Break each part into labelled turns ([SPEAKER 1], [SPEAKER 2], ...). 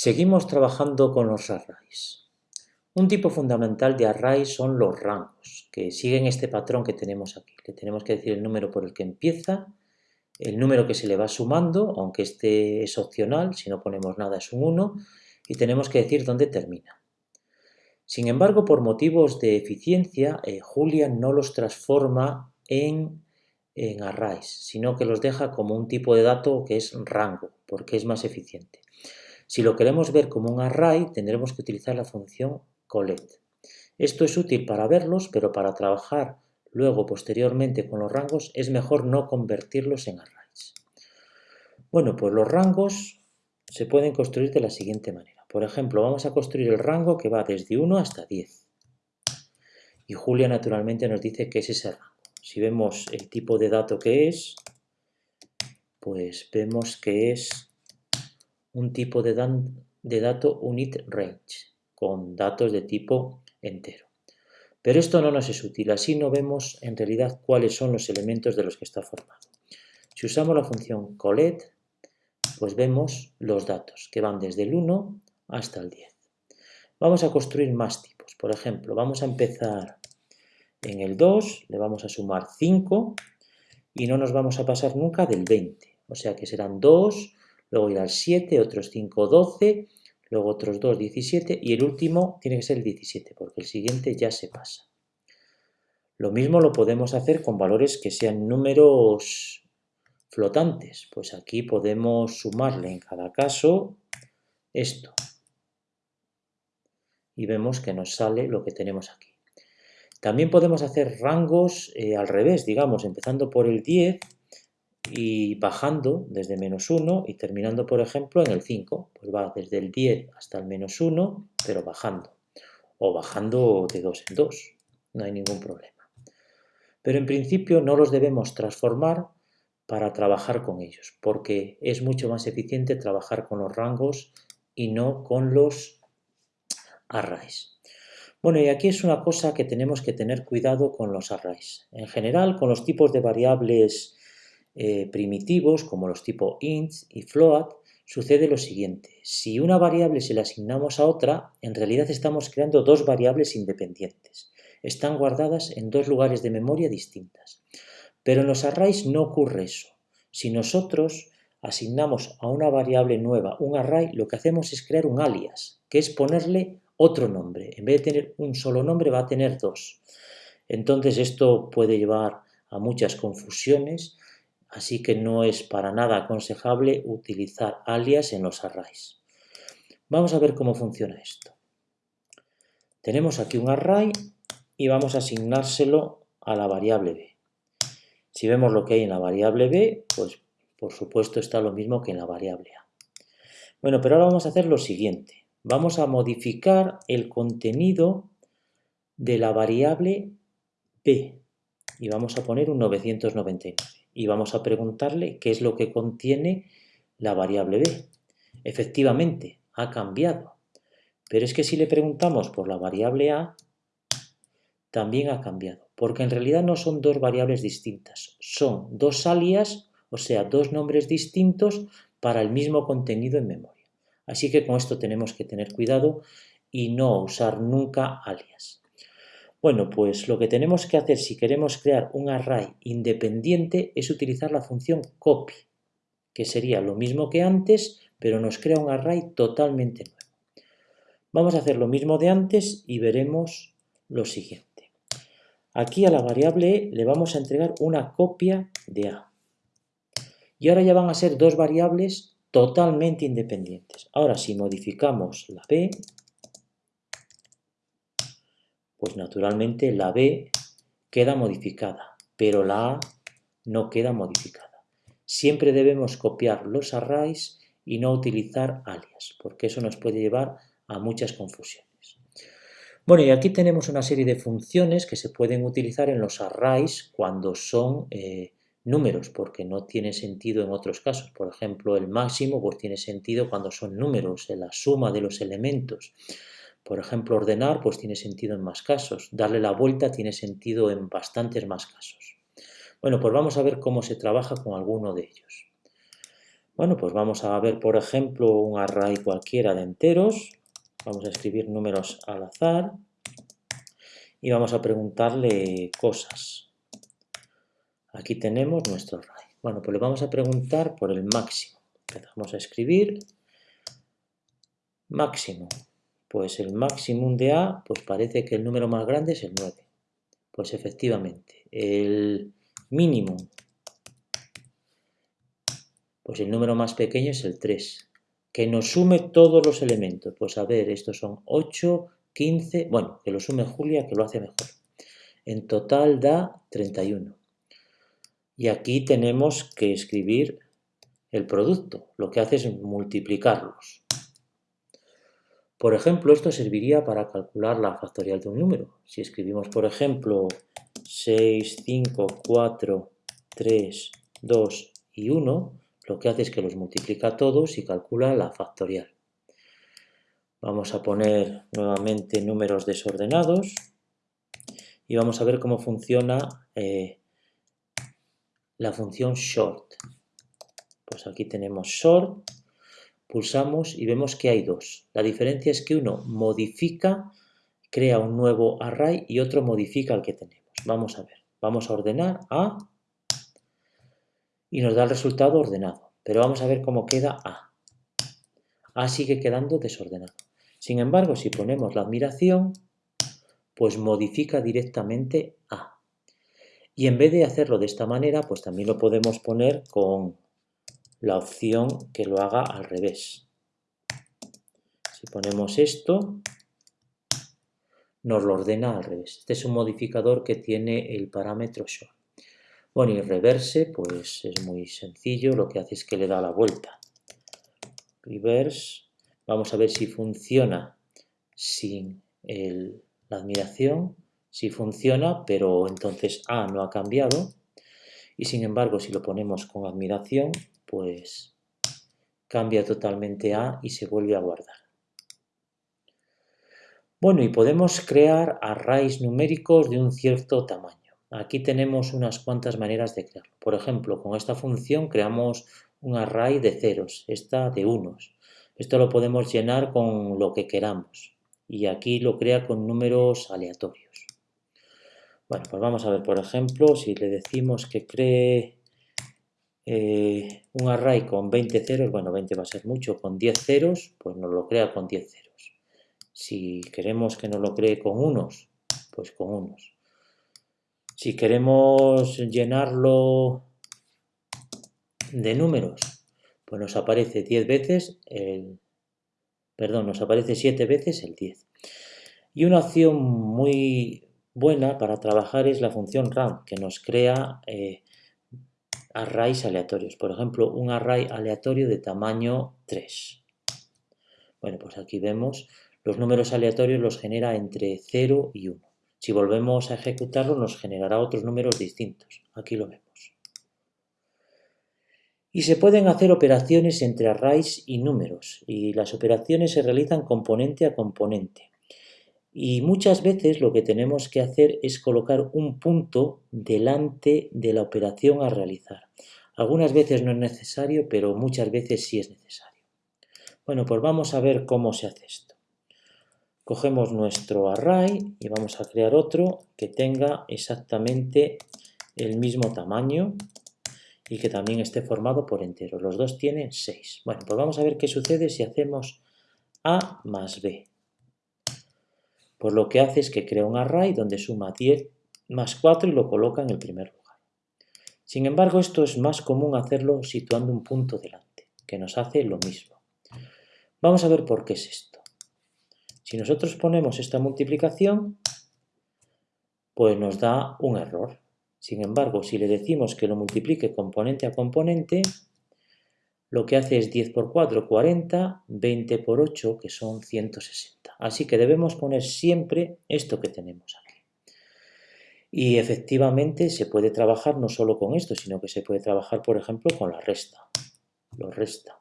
[SPEAKER 1] Seguimos trabajando con los arrays. Un tipo fundamental de array son los rangos, que siguen este patrón que tenemos aquí. Le tenemos que decir el número por el que empieza, el número que se le va sumando, aunque este es opcional, si no ponemos nada es un 1, y tenemos que decir dónde termina. Sin embargo, por motivos de eficiencia, eh, Julia no los transforma en, en arrays, sino que los deja como un tipo de dato que es rango, porque es más eficiente. Si lo queremos ver como un array, tendremos que utilizar la función collect. Esto es útil para verlos, pero para trabajar luego posteriormente con los rangos es mejor no convertirlos en arrays. Bueno, pues los rangos se pueden construir de la siguiente manera. Por ejemplo, vamos a construir el rango que va desde 1 hasta 10. Y Julia naturalmente nos dice que es ese rango. Si vemos el tipo de dato que es, pues vemos que es un tipo de, dato unit range, con datos de tipo entero. Pero esto no nos es útil, así no vemos en realidad cuáles son los elementos de los que está formado. Si usamos la función collect, pues vemos los datos que van desde el 1 hasta el 10. Vamos a construir más tipos. Por ejemplo, vamos a empezar en el 2, le vamos a sumar 5 y no nos vamos a pasar nunca del 20. O sea que serán 2 luego irá al 7, otros 5, 12, luego otros 2, 17 y el último tiene que ser el 17 porque el siguiente ya se pasa. Lo mismo lo podemos hacer con valores que sean números flotantes, pues aquí podemos sumarle en cada caso esto y vemos que nos sale lo que tenemos aquí. También podemos hacer rangos eh, al revés, digamos, empezando por el 10 y bajando desde menos 1 y terminando, por ejemplo, en el 5. Pues va desde el 10 hasta el menos 1, pero bajando. O bajando de 2 en 2. No hay ningún problema. Pero en principio no los debemos transformar para trabajar con ellos, porque es mucho más eficiente trabajar con los rangos y no con los arrays. Bueno, y aquí es una cosa que tenemos que tener cuidado con los arrays. En general, con los tipos de variables eh, primitivos como los tipos int y float, sucede lo siguiente. Si una variable se la asignamos a otra, en realidad estamos creando dos variables independientes. Están guardadas en dos lugares de memoria distintas. Pero en los arrays no ocurre eso. Si nosotros asignamos a una variable nueva un array, lo que hacemos es crear un alias, que es ponerle otro nombre. En vez de tener un solo nombre, va a tener dos. Entonces esto puede llevar a muchas confusiones así que no es para nada aconsejable utilizar alias en los arrays. Vamos a ver cómo funciona esto. Tenemos aquí un array y vamos a asignárselo a la variable b. Si vemos lo que hay en la variable b, pues por supuesto está lo mismo que en la variable a. Bueno, pero ahora vamos a hacer lo siguiente. Vamos a modificar el contenido de la variable b y vamos a poner un 999 y vamos a preguntarle qué es lo que contiene la variable b. Efectivamente, ha cambiado. Pero es que si le preguntamos por la variable a, también ha cambiado, porque en realidad no son dos variables distintas, son dos alias, o sea, dos nombres distintos para el mismo contenido en memoria. Así que con esto tenemos que tener cuidado y no usar nunca alias. Bueno, pues lo que tenemos que hacer si queremos crear un array independiente es utilizar la función copy, que sería lo mismo que antes, pero nos crea un array totalmente nuevo. Vamos a hacer lo mismo de antes y veremos lo siguiente. Aquí a la variable e le vamos a entregar una copia de a. Y ahora ya van a ser dos variables totalmente independientes. Ahora si modificamos la b, pues naturalmente la B queda modificada, pero la A no queda modificada. Siempre debemos copiar los arrays y no utilizar alias, porque eso nos puede llevar a muchas confusiones. Bueno, y aquí tenemos una serie de funciones que se pueden utilizar en los arrays cuando son eh, números, porque no tiene sentido en otros casos. Por ejemplo, el máximo pues tiene sentido cuando son números, en la suma de los elementos. Por ejemplo, ordenar pues tiene sentido en más casos. Darle la vuelta tiene sentido en bastantes más casos. Bueno, pues vamos a ver cómo se trabaja con alguno de ellos. Bueno, pues vamos a ver, por ejemplo, un array cualquiera de enteros. Vamos a escribir números al azar y vamos a preguntarle cosas. Aquí tenemos nuestro array. Bueno, pues le vamos a preguntar por el máximo. Empezamos a escribir máximo. Pues el máximo de A, pues parece que el número más grande es el 9. Pues efectivamente, el mínimo, pues el número más pequeño es el 3. Que nos sume todos los elementos. Pues a ver, estos son 8, 15, bueno, que lo sume Julia, que lo hace mejor. En total da 31. Y aquí tenemos que escribir el producto. Lo que hace es multiplicarlos. Por ejemplo, esto serviría para calcular la factorial de un número. Si escribimos, por ejemplo, 6, 5, 4, 3, 2 y 1, lo que hace es que los multiplica todos y calcula la factorial. Vamos a poner nuevamente números desordenados y vamos a ver cómo funciona eh, la función short. Pues aquí tenemos short pulsamos y vemos que hay dos. La diferencia es que uno modifica, crea un nuevo array y otro modifica el que tenemos. Vamos a ver, vamos a ordenar A y nos da el resultado ordenado. Pero vamos a ver cómo queda A. A sigue quedando desordenado. Sin embargo, si ponemos la admiración, pues modifica directamente A. Y en vez de hacerlo de esta manera, pues también lo podemos poner con la opción que lo haga al revés. Si ponemos esto, nos lo ordena al revés. Este es un modificador que tiene el parámetro show. Bueno, y reverse, pues es muy sencillo, lo que hace es que le da la vuelta. Reverse, vamos a ver si funciona sin la admiración, si funciona, pero entonces A no ha cambiado, y sin embargo si lo ponemos con admiración, pues cambia totalmente A y se vuelve a guardar. Bueno, y podemos crear arrays numéricos de un cierto tamaño. Aquí tenemos unas cuantas maneras de crearlo. Por ejemplo, con esta función creamos un array de ceros, esta de unos. Esto lo podemos llenar con lo que queramos. Y aquí lo crea con números aleatorios. Bueno, pues vamos a ver, por ejemplo, si le decimos que cree eh, un array con 20 ceros, bueno, 20 va a ser mucho, con 10 ceros, pues nos lo crea con 10 ceros. Si queremos que nos lo cree con unos, pues con unos. Si queremos llenarlo de números, pues nos aparece 10 veces el... Perdón, nos aparece 7 veces el 10. Y una opción muy buena para trabajar es la función RAM, que nos crea eh, arrays aleatorios. Por ejemplo, un array aleatorio de tamaño 3. Bueno, pues aquí vemos los números aleatorios los genera entre 0 y 1. Si volvemos a ejecutarlo nos generará otros números distintos. Aquí lo vemos. Y se pueden hacer operaciones entre arrays y números. Y las operaciones se realizan componente a componente. Y muchas veces lo que tenemos que hacer es colocar un punto delante de la operación a realizar. Algunas veces no es necesario, pero muchas veces sí es necesario. Bueno, pues vamos a ver cómo se hace esto. Cogemos nuestro array y vamos a crear otro que tenga exactamente el mismo tamaño y que también esté formado por enteros. Los dos tienen 6. Bueno, pues vamos a ver qué sucede si hacemos A más B. Pues lo que hace es que crea un array donde suma 10 más 4 y lo coloca en el primer lugar. Sin embargo, esto es más común hacerlo situando un punto delante, que nos hace lo mismo. Vamos a ver por qué es esto. Si nosotros ponemos esta multiplicación, pues nos da un error. Sin embargo, si le decimos que lo multiplique componente a componente, lo que hace es 10 por 4, 40, 20 por 8, que son 160. Así que debemos poner siempre esto que tenemos aquí. Y efectivamente se puede trabajar no solo con esto, sino que se puede trabajar, por ejemplo, con la resta. Lo resta.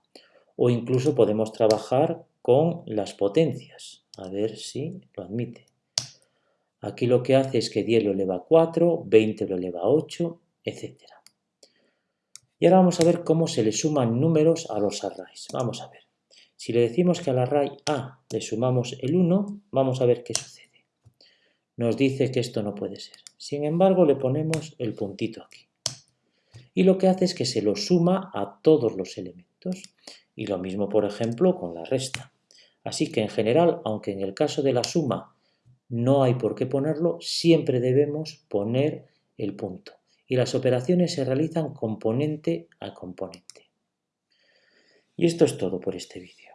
[SPEAKER 1] O incluso podemos trabajar con las potencias. A ver si lo admite. Aquí lo que hace es que 10 lo eleva a 4, 20 lo eleva a 8, etc. Y ahora vamos a ver cómo se le suman números a los arrays. Vamos a ver. Si le decimos que al array A le sumamos el 1, vamos a ver qué sucede. Nos dice que esto no puede ser. Sin embargo, le ponemos el puntito aquí. Y lo que hace es que se lo suma a todos los elementos. Y lo mismo, por ejemplo, con la resta. Así que en general, aunque en el caso de la suma no hay por qué ponerlo, siempre debemos poner el punto. Y las operaciones se realizan componente a componente. Y esto es todo por este vídeo.